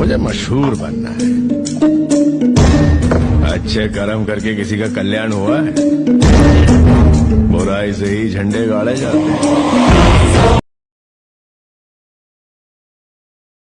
मुझे मशहूर बनना है। अच्छे कर्म करके किसी का कल्याण हुआ है। बुराई से ही झंडे गाड़े जाते हैं।